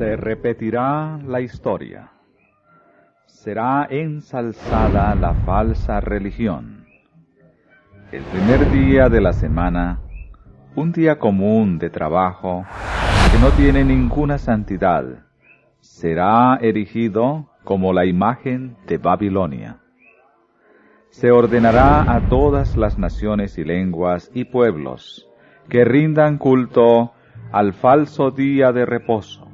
Se repetirá la historia. Será ensalzada la falsa religión. El primer día de la semana, un día común de trabajo que no tiene ninguna santidad, será erigido como la imagen de Babilonia. Se ordenará a todas las naciones y lenguas y pueblos que rindan culto al falso día de reposo.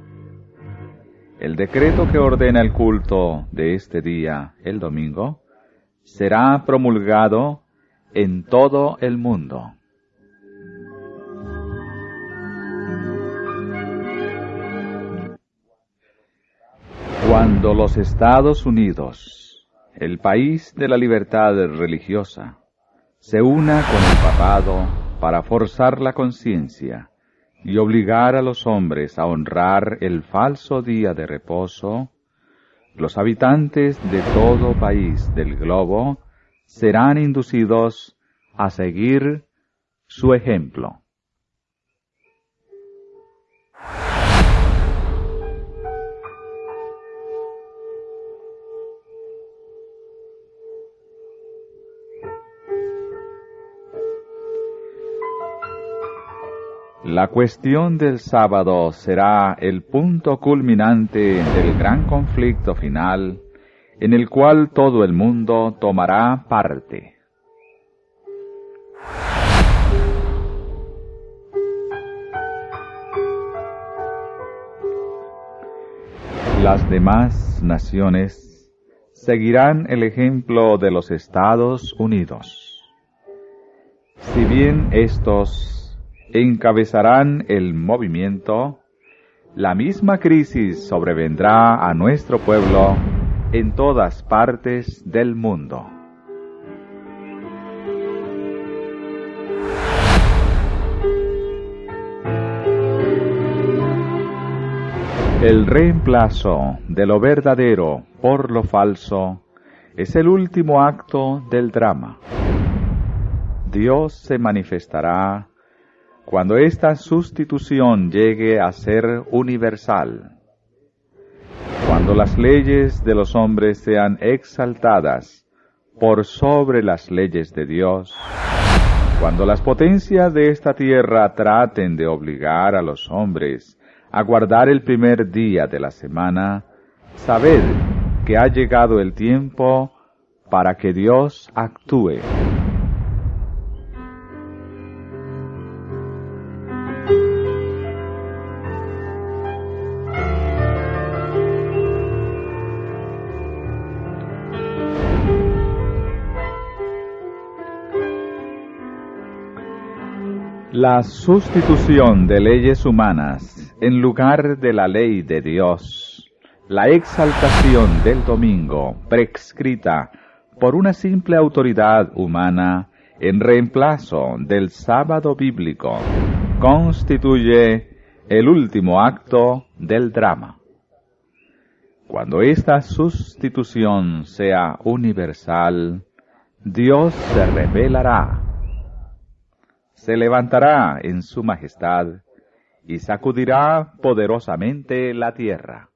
El decreto que ordena el culto de este día, el domingo, será promulgado en todo el mundo. Cuando los Estados Unidos, el país de la libertad religiosa, se una con el papado para forzar la conciencia y obligar a los hombres a honrar el falso día de reposo, los habitantes de todo país del globo serán inducidos a seguir su ejemplo. La cuestión del sábado será el punto culminante del gran conflicto final en el cual todo el mundo tomará parte. Las demás naciones seguirán el ejemplo de los Estados Unidos. Si bien estos encabezarán el movimiento, la misma crisis sobrevendrá a nuestro pueblo en todas partes del mundo. El reemplazo de lo verdadero por lo falso es el último acto del drama. Dios se manifestará cuando esta sustitución llegue a ser universal, cuando las leyes de los hombres sean exaltadas por sobre las leyes de Dios, cuando las potencias de esta tierra traten de obligar a los hombres a guardar el primer día de la semana, sabed que ha llegado el tiempo para que Dios actúe La sustitución de leyes humanas en lugar de la ley de Dios, la exaltación del domingo prescrita por una simple autoridad humana en reemplazo del sábado bíblico, constituye el último acto del drama. Cuando esta sustitución sea universal, Dios se revelará se levantará en su majestad y sacudirá poderosamente la tierra.